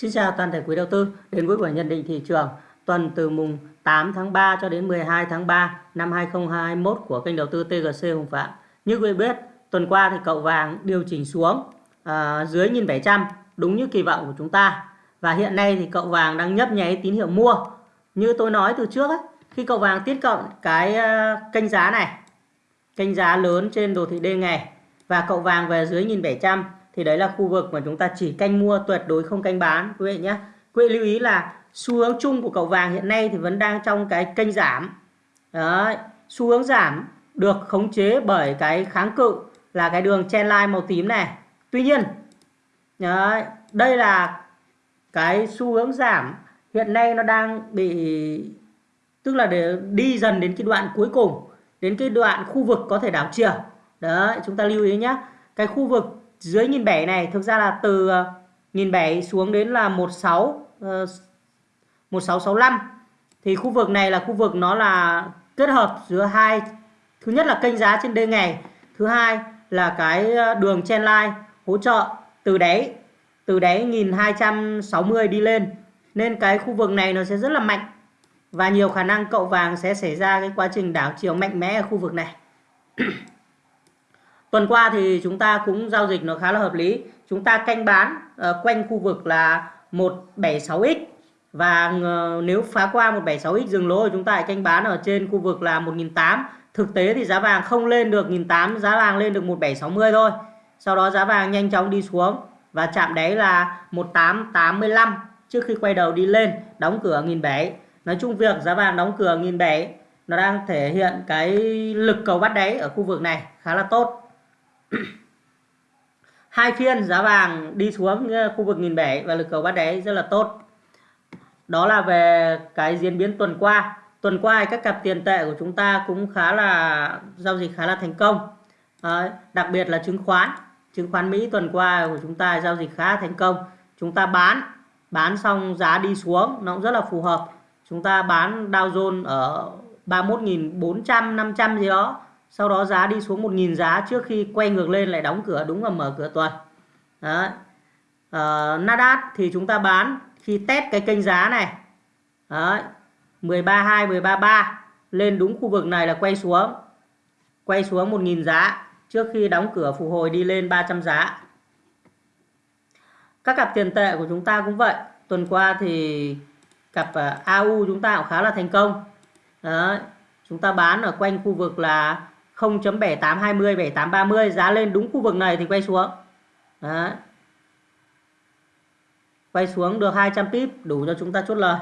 Xin chào toàn thể quý đầu tư đến với buổi nhận định thị trường tuần từ mùng 8 tháng 3 cho đến 12 tháng 3 năm 2021 của kênh đầu tư TGC Hùng Phạm. Như quý vị biết, tuần qua thì cậu vàng điều chỉnh xuống à, dưới 1.700 đúng như kỳ vọng của chúng ta. Và hiện nay thì cậu vàng đang nhấp nháy tín hiệu mua. Như tôi nói từ trước ấy, khi cậu vàng tiếp cận cái à, kênh giá này, kênh giá lớn trên đồ thị D ngày và cậu vàng về dưới 1.700 thì đấy là khu vực mà chúng ta chỉ canh mua tuyệt đối không canh bán quý vị nhé. Quý vị lưu ý là xu hướng chung của cậu vàng hiện nay thì vẫn đang trong cái kênh giảm. Đấy xu hướng giảm được khống chế bởi cái kháng cự là cái đường chen line màu tím này. Tuy nhiên đấy, đây là cái xu hướng giảm hiện nay nó đang bị tức là để đi dần đến cái đoạn cuối cùng đến cái đoạn khu vực có thể đảo chiều. Đấy chúng ta lưu ý nhé. Cái khu vực dưới nghìn bảy này thực ra là từ ờ, nghìn bảy xuống đến là 16 sáu ờ, 1665 thì khu vực này là khu vực nó là kết hợp giữa hai thứ nhất là kênh giá trên đê ngày thứ hai là cái ờ, đường chen line hỗ trợ từ đáy từ đáy 1260 đi lên. Nên cái khu vực này nó sẽ rất là mạnh và nhiều khả năng cậu vàng sẽ xảy ra cái quá trình đảo chiều mạnh mẽ ở khu vực này. Tuần qua thì chúng ta cũng giao dịch nó khá là hợp lý. Chúng ta canh bán uh, quanh khu vực là 176x và uh, nếu phá qua 176x dừng lỗ chúng ta lại canh bán ở trên khu vực là 1008. Thực tế thì giá vàng không lên được 1008, giá vàng lên được 1760 thôi. Sau đó giá vàng nhanh chóng đi xuống và chạm đáy là 1885 trước khi quay đầu đi lên, đóng cửa 1007. Nói chung việc giá vàng đóng cửa 1007 nó đang thể hiện cái lực cầu bắt đáy ở khu vực này khá là tốt hai phiên giá vàng đi xuống ờ, khu vực nghìn bảy và lực cầu bắt đáy rất là tốt. Đó là về cái diễn biến tuần qua. Tuần qua các cặp tiền tệ của chúng ta cũng khá là giao dịch khá là thành công. À, đặc biệt là chứng khoán. Chứng khoán Mỹ tuần qua của chúng ta giao dịch khá thành công. Chúng ta bán bán xong giá đi xuống nó cũng rất là phù hợp. Chúng ta bán Dow Jones ở 31.400 500 gì đó sau đó giá đi xuống 1.000 giá trước khi quay ngược lên lại đóng cửa đúng là mở cửa tuần Đấy. Uh, Nasdaq thì chúng ta bán khi test cái kênh giá này Đấy. 132 133 lên đúng khu vực này là quay xuống quay xuống 1.000 giá trước khi đóng cửa phục hồi đi lên 300 giá các cặp tiền tệ của chúng ta cũng vậy tuần qua thì cặp ờ, AU chúng ta cũng khá là thành công Đấy. chúng ta bán ở quanh khu vực là 0.7820 7830 giá lên đúng khu vực này thì quay xuống. Đấy. quay xuống được 200 pip, đủ cho chúng ta chốt lời.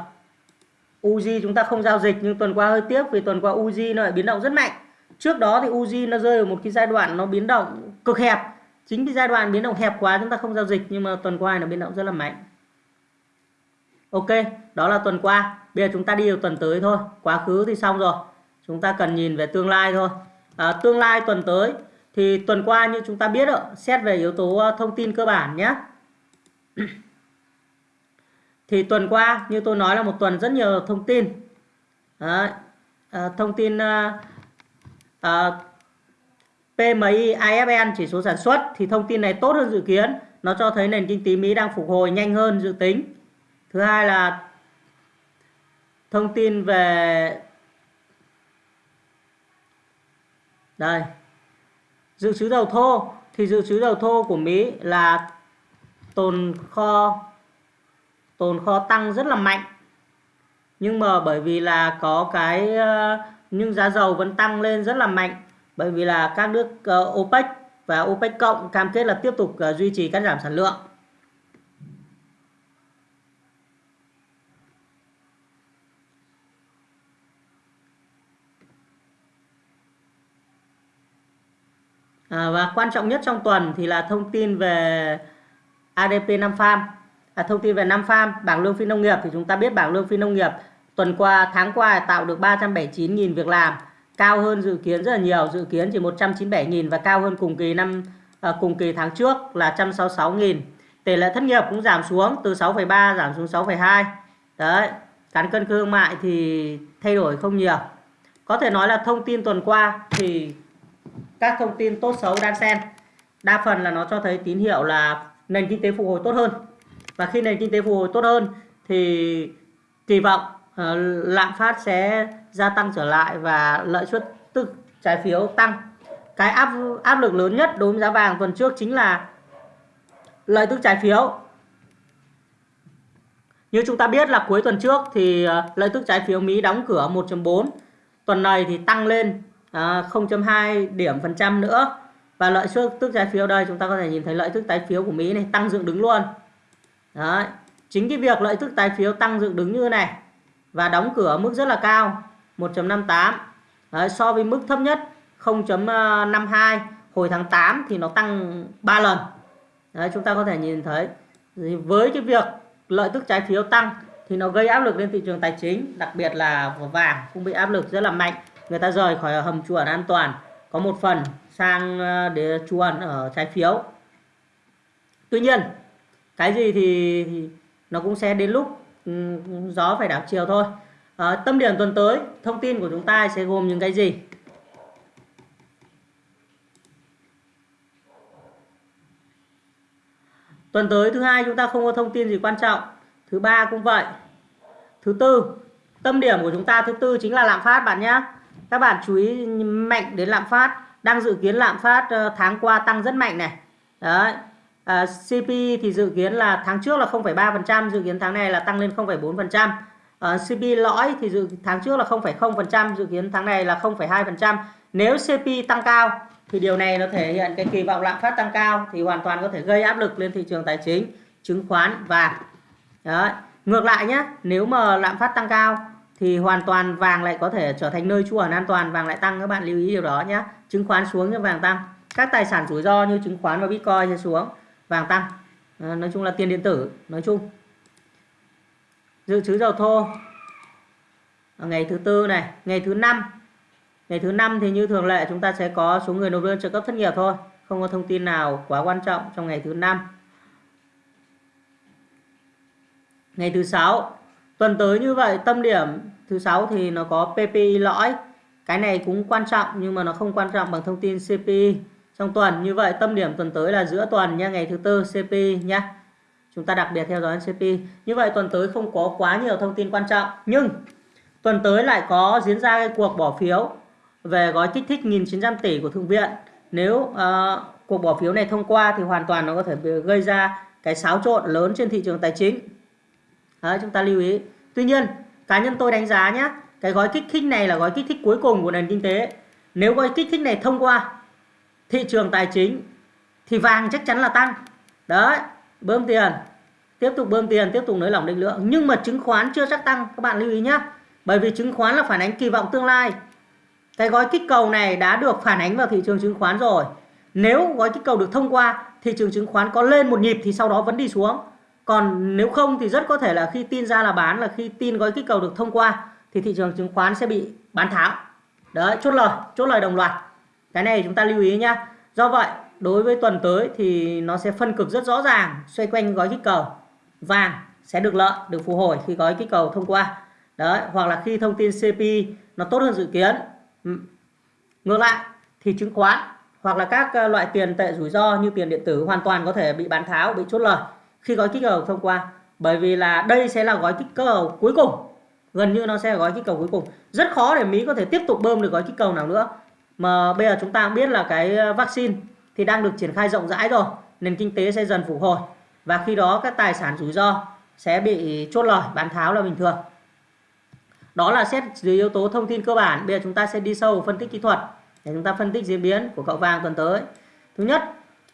Uzi chúng ta không giao dịch, nhưng tuần qua hơi tiếc vì tuần qua Uzi nó lại biến động rất mạnh. Trước đó thì Uzi nó rơi ở một cái giai đoạn nó biến động cực hẹp. Chính cái giai đoạn biến động hẹp quá chúng ta không giao dịch, nhưng mà tuần qua nó biến động rất là mạnh. Ok, đó là tuần qua. Bây giờ chúng ta đi vào tuần tới thôi. Quá khứ thì xong rồi. Chúng ta cần nhìn về tương lai thôi à, tương lai tuần tới thì tuần qua như chúng ta biết ạ xét về yếu tố ờ, thông tin cơ bản nhé. Thì tuần qua như tôi nói là một tuần rất nhiều thông tin. Đấy, à, thông tin ờ, à, à, PMI IFN chỉ số sản xuất thì thông tin này tốt hơn dự kiến. Nó cho thấy nền kinh tế Mỹ đang phục hồi nhanh hơn dự tính. Thứ hai là thông tin về đây. Dự trữ dầu thô. Thì dự trữ dầu thô của Mỹ là tồn kho tồn kho tăng rất là mạnh. Nhưng mà bởi vì là có cái ờ, nhưng giá dầu vẫn tăng lên rất là mạnh. Bởi vì là các nước ờ, OPEC và OPEC cộng cam kết là tiếp tục ờ, duy trì cắt giảm sản lượng. À, và quan trọng nhất trong tuần thì là thông tin về ADP 5 farm. À, thông tin về 5 farm, bảng lương phi nông nghiệp thì chúng ta biết bảng lương phi nông nghiệp tuần qua tháng qua tạo được 379.000 việc làm, cao hơn dự kiến rất là nhiều, dự kiến chỉ 197.000 và cao hơn cùng kỳ năm à, cùng kỳ tháng trước là 166.000. Tỷ lệ thất nghiệp cũng giảm xuống từ 6,3 giảm xuống 6,2. Đấy, cán cân thương mại thì thay đổi không nhiều. Có thể nói là thông tin tuần qua thì các thông tin tốt xấu đan xen. Đa phần là nó cho thấy tín hiệu là nền kinh tế phục hồi tốt hơn. Và khi nền kinh tế phục hồi tốt hơn thì kỳ vọng uh, lạm phát sẽ gia tăng trở lại và lợi suất tức trái phiếu tăng. Cái áp áp lực lớn nhất đối với giá vàng tuần trước chính là lợi tức trái phiếu. Như chúng ta biết là cuối tuần trước thì ờ, lợi tức trái phiếu Mỹ đóng cửa 1.4 tuần này thì tăng lên Ờ, 0.2 điểm phần trăm nữa. Và lợi suất tức trái phiếu đây chúng ta có thể nhìn thấy lợi tức trái phiếu của Mỹ này tăng dựng đứng luôn. Đấy. chính cái việc lợi tức trái phiếu tăng dựng đứng như này và đóng cửa mức rất là cao 1.58 so với mức thấp nhất 0.52 hồi tháng 8 thì nó tăng 3 lần. Đấy, chúng ta có thể nhìn thấy với cái việc lợi tức trái phiếu tăng thì nó gây áp lực lên thị trường tài chính đặc biệt là vàng cũng bị áp lực rất là mạnh người ta rời khỏi hầm chuồn an toàn có một phần sang ờ, để để ẩn ở trái phiếu. Tuy nhiên cái gì thì, thì nó cũng sẽ đến lúc ừ, gió phải đảo chiều thôi. À, tâm điểm tuần tới thông tin của chúng ta sẽ gồm những cái gì? Tuần tới thứ hai chúng ta không có thông tin gì quan trọng. Thứ ba cũng vậy. Thứ tư tâm điểm của chúng ta thứ tư chính là lạm phát bạn nhé các bạn chú ý mạnh đến lạm phát. Đang dự kiến lạm phát ờ, tháng qua tăng rất mạnh này. Đấy. Ờ, à, CP thì dự kiến là tháng trước là 0,3% dự kiến tháng này là tăng lên 0,4% à, CP lõi thì dự tháng trước là 0,0% dự kiến tháng này là 0,2% nếu CP tăng cao thì điều này nó thể hiện cái kỳ vọng lạm phát tăng cao thì hoàn toàn có thể gây áp lực lên thị trường tài chính chứng khoán và Đấy. ngược lại nhé nếu mà lạm phát tăng cao thì hoàn toàn vàng lại có thể trở thành nơi trú ẩn an toàn vàng lại tăng các bạn lưu ý điều đó nhé chứng khoán xuống nhưng vàng tăng. Các tài sản rủi ro như chứng khoán và bitcoin sẽ xuống vàng tăng. À, nói chung là tiền điện tử nói chung. Dự trữ dầu thô. Ngày thứ tư này ngày thứ năm. Ngày thứ năm thì như thường lệ chúng ta sẽ có số người nộp đơn trợ cấp thất nghiệp thôi. Không có thông tin nào quá quan trọng trong ngày thứ năm. Ngày thứ sáu tuần tới như vậy tâm điểm thứ sáu thì nó có PPI lõi cái này cũng quan trọng nhưng mà nó không quan trọng bằng thông tin CPI trong tuần như vậy tâm điểm tuần tới là giữa tuần nha ngày thứ tư CPI nhá chúng ta đặc biệt theo dõi CPI như vậy tuần tới không có quá nhiều thông tin quan trọng nhưng tuần tới lại có diễn ra cái cuộc bỏ phiếu về gói kích thích 1.900 tỷ của Thượng viện. Nếu uh, cuộc bỏ phiếu này thông qua thì hoàn toàn nó có thể gây ra cái xáo trộn lớn trên thị trường tài chính. Đấy, chúng ta lưu ý. Tuy nhiên, cá nhân tôi đánh giá nhé, cái gói kích thích này là gói kích thích cuối cùng của nền kinh tế. Nếu gói kích thích này thông qua thị trường tài chính thì vàng chắc chắn là tăng. Đấy, bơm tiền, tiếp tục bơm tiền, tiếp tục nới lỏng định lượng. Nhưng mà chứng khoán chưa chắc tăng, các bạn lưu ý nhé. Bởi vì chứng khoán là phản ánh kỳ vọng tương lai cái gói kích cầu này đã được phản ánh vào thị trường chứng khoán rồi nếu gói kích cầu được thông qua thị trường chứng khoán có lên một nhịp thì sau đó vẫn đi xuống còn nếu không thì rất có thể là khi tin ra là bán, là khi tin gói kích cầu được thông qua, thì thị trường chứng khoán sẽ bị bán tháo. Đấy, chốt lời chốt lời đồng loạt. Cái này chúng ta lưu ý nhá. Do vậy, đối với tuần tới thì nó sẽ phân cực rất rõ ràng, xoay quanh gói kích cầu. Vàng sẽ được lợi, được phục hồi khi gói kích cầu thông qua. Đấy, hoặc là khi thông tin CP nó tốt hơn dự kiến. Ừ. Ngược lại, thì chứng khoán hoặc là các ờ, loại tiền tệ rủi ro như tiền điện tử hoàn toàn có thể bị bán tháo, bị chốt lời khi gói kích cầu thông qua. Bởi vì là đây sẽ là gói kích cầu cuối cùng. Gần như nó sẽ là gói kích cầu cuối cùng. Rất khó để Mỹ có thể tiếp tục bơm được gói kích cầu nào nữa. Mà bây giờ chúng ta biết là cái ờ, vaccine thì đang được triển khai rộng rãi rồi. Nền kinh tế sẽ dần phục hồi. Và khi đó các tài sản rủi ro sẽ bị chốt lời, bán tháo là bình thường. Đó là xét dưới yếu tố thông tin cơ bản. Bây giờ chúng ta sẽ đi sâu phân tích kỹ thuật để chúng ta phân tích diễn biến của cậu vàng tuần tới. Thứ nhất,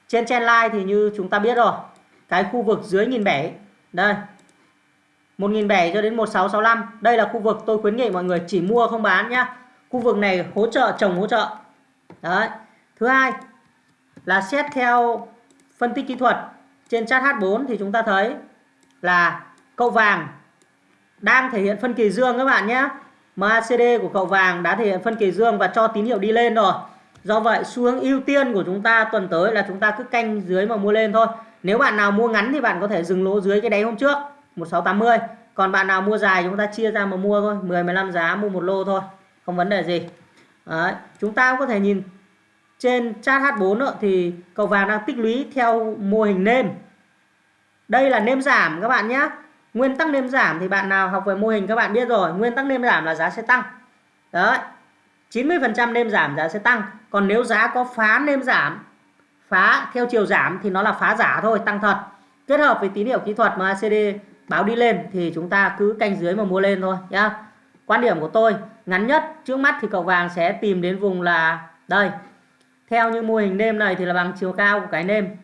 trên trendline thì như chúng ta biết rồi cái khu vực dưới nghìn bảy. Đây. 1.700 cho đến 1665 đây là khu vực tôi khuyến nghị mọi người chỉ mua không bán nhá. Khu vực này hỗ trợ, trồng hỗ trợ. Đấy. Thứ hai là xét theo phân tích kỹ thuật. Trên chart H4 thì chúng ta thấy là cậu vàng đang thể hiện phân kỳ dương các bạn nhé MACD của cậu vàng đã thể hiện phân kỳ dương và cho tín hiệu đi lên rồi. Do vậy, xu hướng ưu tiên của chúng ta tuần tới là chúng ta cứ canh dưới mà mua lên thôi nếu bạn nào mua ngắn thì bạn có thể dừng lỗ dưới cái đáy hôm trước 1680 còn bạn nào mua dài chúng ta chia ra mà mua thôi 10 15 giá mua một lô thôi không vấn đề gì. Đấy. chúng ta cũng có thể nhìn trên chart H4 đó, thì cầu vàng đang tích lũy theo mô hình nêm. Đây là nêm giảm các bạn nhé. Nguyên tắc nêm giảm thì bạn nào học về mô hình các bạn biết rồi nguyên tắc nêm giảm là giá sẽ tăng. Đấy 90% nêm giảm giá sẽ tăng. Còn nếu giá có phá nêm giảm phá, theo chiều giảm thì nó là phá giả thôi, tăng thật. Kết hợp với tín hiệu kỹ thuật mà ACD báo đi lên thì chúng ta cứ canh dưới mà mua lên thôi, nhá. Quan điểm của tôi, ngắn nhất, trước mắt thì cậu vàng sẽ tìm đến vùng là đây. Theo như mô hình nêm này thì là bằng chiều cao của cái nêm.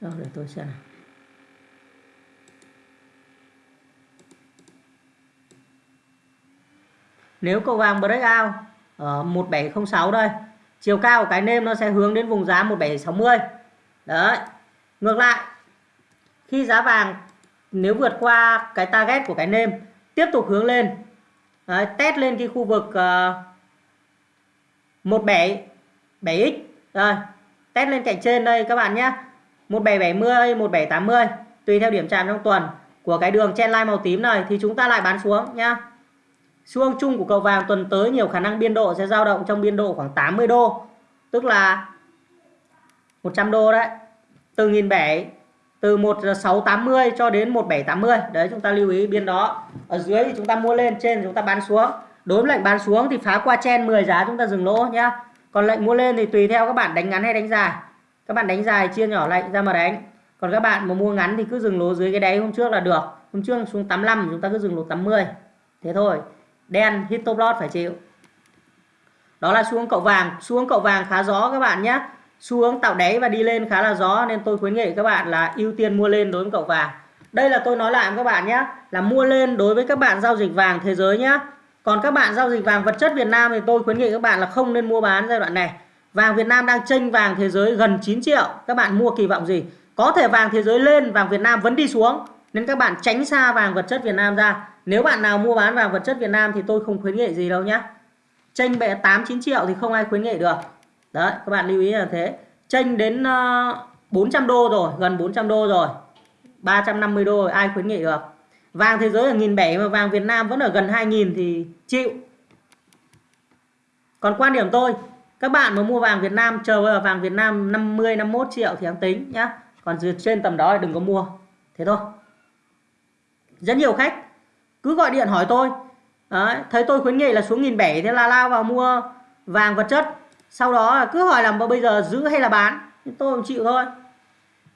Rồi, để tôi xem nào. Nếu cầu vàng breakout ở 1706 đây, chiều cao của cái nêm nó sẽ hướng đến vùng giá 1760. Đấy. Ngược lại, khi giá vàng nếu vượt qua cái target của cái nêm tiếp tục hướng lên đấy, test lên cái khu vực uh, 17 7x rồi test lên cạnh trên đây các bạn nhé 1770 1780 tùy theo điểm chạm trong tuần của cái đường chen line màu tím này thì chúng ta lại bán xuống nhá xu chung của cầu vàng tuần tới nhiều khả năng biên độ sẽ dao động trong biên độ khoảng 80 đô, tức là 100 đô đấy. Từ nghìn bảy, từ 1680 cho đến 1780 đấy, chúng ta lưu ý biên đó. Ở dưới thì chúng ta mua lên, trên chúng ta bán xuống. Đối với lệnh bán xuống thì phá qua chen 10 giá chúng ta dừng lỗ nhá. Còn lệnh mua lên thì tùy theo các bạn đánh ngắn hay đánh dài. Các bạn đánh dài, chia nhỏ lệnh ra mà đánh. Còn các bạn mà mua ngắn thì cứ dừng lỗ dưới cái đáy hôm trước là được. Hôm trước xuống 85 chúng ta cứ dừng lỗ 80 thế thôi đen hit top loss phải chịu đó là xuống cậu vàng xuống cậu vàng khá gió các bạn nhé xuống tạo đáy và đi lên khá là gió nên tôi khuyến nghị các bạn là ưu tiên mua lên đối với cậu vàng đây là tôi nói lại với các bạn nhé là mua lên đối với các bạn giao dịch vàng thế giới nhé còn các bạn giao dịch vàng vật chất Việt Nam thì tôi khuyến nghị các bạn là không nên mua bán giai đoạn này Vàng Việt Nam đang chênh vàng thế giới gần 9 triệu. Các bạn mua kỳ vọng gì? Có thể vàng thế giới lên, vàng Việt Nam vẫn đi xuống. Nên các bạn tránh xa vàng vật chất Việt Nam ra. Nếu bạn nào mua bán vàng vật chất Việt Nam thì tôi không khuyến nghị gì đâu nhé. Chênh bệ 8 9 triệu thì không ai khuyến nghị được. Đấy, các bạn lưu ý là thế. Chênh đến ờ, 400 đô rồi, gần 400 đô rồi. 350 đô rồi, ai khuyến nghị được. Vàng thế giới là 1.700 mà vàng Việt Nam vẫn ở gần 2.000 thì chịu. Còn quan điểm tôi, các bạn mà mua vàng Việt Nam chờ vào vàng Việt Nam 50 51 triệu thì đáng tính nhá còn trên tầm đó thì đừng có mua thế thôi rất nhiều khách. Cứ gọi điện hỏi tôi. Đấy, thấy tôi khuyến nghị là xuống nghìn bảy thế là lao vào mua vàng vật chất. Sau đó cứ hỏi là bây giờ giữ hay là bán? Tôi cũng chịu thôi.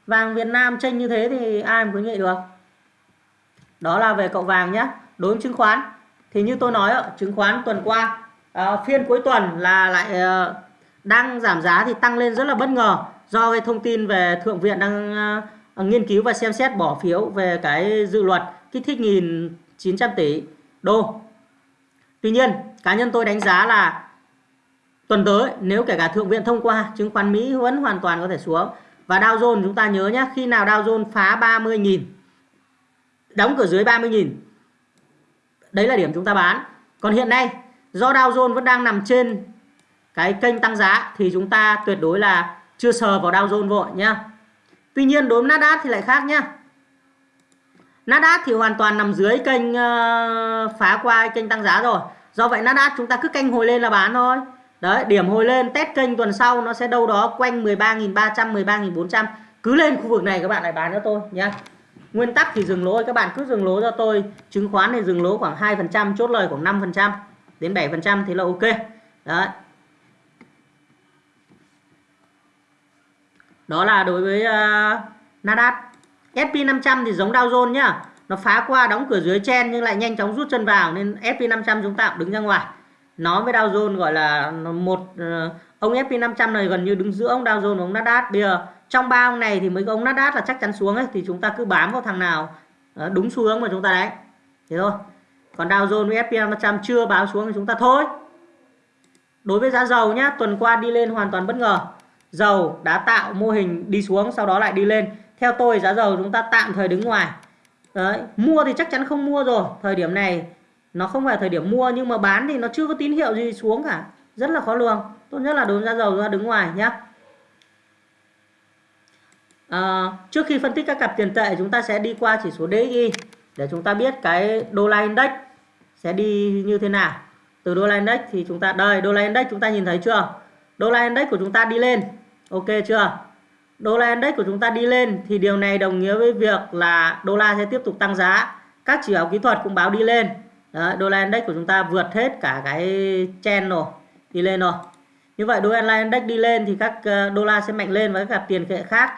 Vàng Việt Nam tranh như thế thì ai mà khuyến nghị được? Đó là về cậu vàng nhé đối với chứng khoán thì như tôi nói chứng khoán tuần qua à, phiên cuối tuần là lại à, đang giảm giá thì tăng lên rất là bất ngờ do cái thông tin về thượng viện đang à, nghiên cứu và xem xét bỏ phiếu về cái dự luật kích thích 1.900 tỷ đô tuy nhiên, cá nhân tôi đánh giá là tuần tới, nếu kể cả thượng viện thông qua, chứng khoán Mỹ vẫn hoàn toàn có thể xuống và Dow Jones, chúng ta nhớ nhé khi nào Dow Jones phá 30.000 đóng cửa dưới 30.000 đấy là điểm chúng ta bán còn hiện nay, do Dow Jones vẫn đang nằm trên cái kênh tăng giá, thì chúng ta tuyệt đối là chưa sờ vào Dow Jones vội nhá. Tuy nhiên, đối với Nasdaq thì lại khác nhá. Nasdaq thì hoàn toàn nằm dưới kênh uh, phá qua kênh tăng giá rồi. Do vậy Nasdaq chúng ta cứ canh hồi lên là bán thôi. Đấy, điểm hồi lên test kênh tuần sau nó sẽ đâu đó quanh 13.300 13.400. Cứ lên khu vực này các bạn lại bán cho tôi nhé Nguyên tắc thì dừng lỗ các bạn cứ dừng lỗ cho tôi. Chứng khoán thì dừng lỗ khoảng 2%, chốt lời khoảng 5% đến 7% thì là ok. Đấy. Đó là đối với uh, Nasdaq. SP500 thì giống Dow Jones nhá. Nó phá qua đóng cửa dưới chen nhưng lại nhanh chóng rút chân vào nên SP500 chúng ta đứng ra ngoài. Nó với Dow Jones gọi là một ờ, ông SP500 này gần như đứng giữa ông Dow Jones và ông Nasdaq. Bây giờ trong ba ông này thì mấy ông Nasdaq là chắc chắn xuống ấy, thì chúng ta cứ bám vào thằng nào ờ, đúng xu hướng mà chúng ta đấy Thế thôi còn Dow Jones với S&P 500 chưa báo xuống thì chúng ta thôi đối với giá dầu nhá, tuần qua đi lên hoàn toàn bất ngờ dầu đã tạo mô hình đi xuống, sau đó lại đi lên theo tôi giá dầu chúng ta tạm thời đứng ngoài. Đấy, mua thì chắc chắn không mua rồi. Thời điểm này nó không phải thời điểm mua nhưng mà bán thì nó chưa có tín hiệu gì xuống cả. Rất là khó lường. Tốt nhất là đối với giá dầu chúng ta đứng ngoài nhé à, trước khi phân tích các cặp tiền tệ chúng ta sẽ đi qua chỉ số DXY để chúng ta biết cái đô la index sẽ đi như thế nào. Từ đô la index thì chúng ta đây đô la index chúng ta nhìn thấy chưa? Đô la index của chúng ta đi lên. Ok chưa? Đô la index của chúng ta đi lên thì điều này đồng nghĩa với việc là đô la sẽ tiếp tục tăng giá. Các chỉ báo kỹ thuật cũng báo đi lên. Đấy, đô la index của chúng ta vượt hết cả cái chen rồi đi lên rồi. Như vậy đô la index đi lên thì các ờ, đô la sẽ mạnh lên và các cặp tiền tệ khác.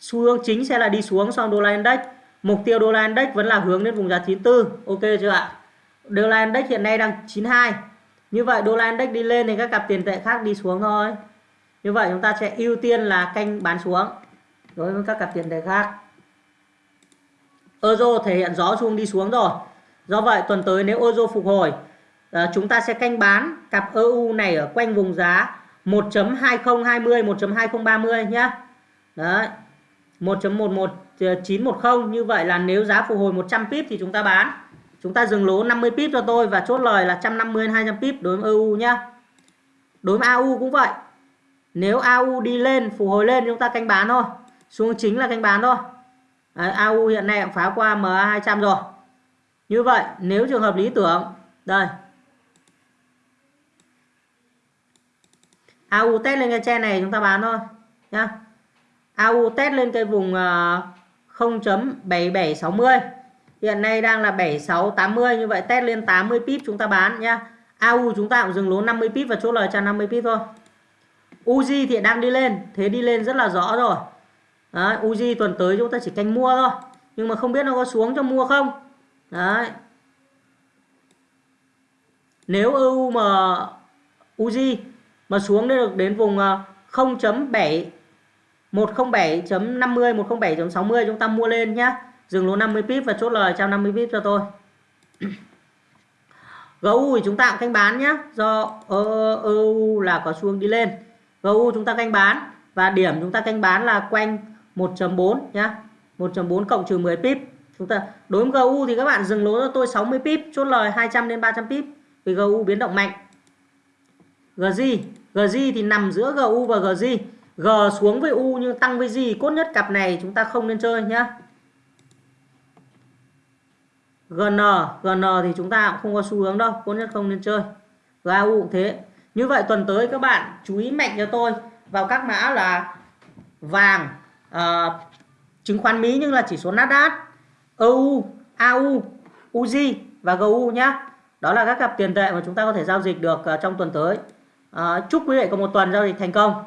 Xu hướng chính sẽ là đi xuống sau đô la index. Mục tiêu đô la index vẫn là hướng đến vùng giá 94 ok chưa ạ? Đô la index hiện nay đang 92 như vậy đô la index đi lên thì các cặp tiền tệ khác đi xuống thôi như vậy chúng ta sẽ ưu tiên là canh bán xuống đối với các cặp tiền tệ khác. Euro thể hiện gió xu đi xuống rồi. Do vậy, tuần tới nếu euro phục hồi ờ, chúng ta sẽ canh bán cặp EU này ở quanh vùng giá 1.2020 1.2030 nhé đấy 1.11910 như vậy là nếu giá phục hồi 100 pip thì chúng ta bán. Chúng ta dừng lỗ 50 pip cho tôi và chốt lời là 150 200 pip đối với EU nhá. Đối với AU cũng vậy nếu AU đi lên phục hồi lên chúng ta canh bán thôi. Xuống chính là canh bán thôi. Đấy, AU hiện nay cũng phá qua MA 200 rồi. Như vậy nếu trường hợp lý tưởng đây. AU test lên cái chen này chúng ta bán thôi nhá. AU test lên cái vùng ờ, 0.7760 hiện nay đang là 7680 như vậy test lên 80 pip chúng ta bán nhá. AU chúng ta cũng dừng lỗ 50 pip và chốt lời cho 50 pip thôi. Uzi thì đang đi lên thế đi lên rất là rõ rồi Đấy, Uzi tuần tới chúng ta chỉ canh mua thôi nhưng mà không biết nó có xuống cho mua không Đấy. Nếu EU mà Uzi mà xuống được đến vùng 0.7 107.50 107.60 chúng ta mua lên nhá. Dừng lỗ 50 pip và chốt lời 150 pip cho tôi. GU thì chúng ta cũng canh bán nhé, do ờ, EU là có xu đi lên. GU chúng ta canh bán và điểm chúng ta canh bán là quanh 1.4 nhá. 1.4 cộng trừ 10 pip. Chúng ta đối với GU thì các bạn dừng lỗ cho tôi 60 pip, chốt lời 200 đến 300 pip vì GU biến động mạnh. GZ, GZ thì nằm giữa GU và GZ. G xuống với U nhưng tăng với G cốt nhất cặp này chúng ta không nên chơi nhá. GN, GN thì chúng ta cũng không có xu hướng đâu, cốt nhất không nên chơi. GAU cũng thế. Như vậy tuần tới các bạn chú ý mạnh cho tôi vào các mã là vàng, uh, chứng khoán Mỹ nhưng là chỉ số Nasdaq, EU, AU, UZ và GU nhé Đó là các cặp tiền tệ mà chúng ta có thể giao dịch được uh, trong tuần tới. Uh, chúc quý vị có một tuần giao dịch thành công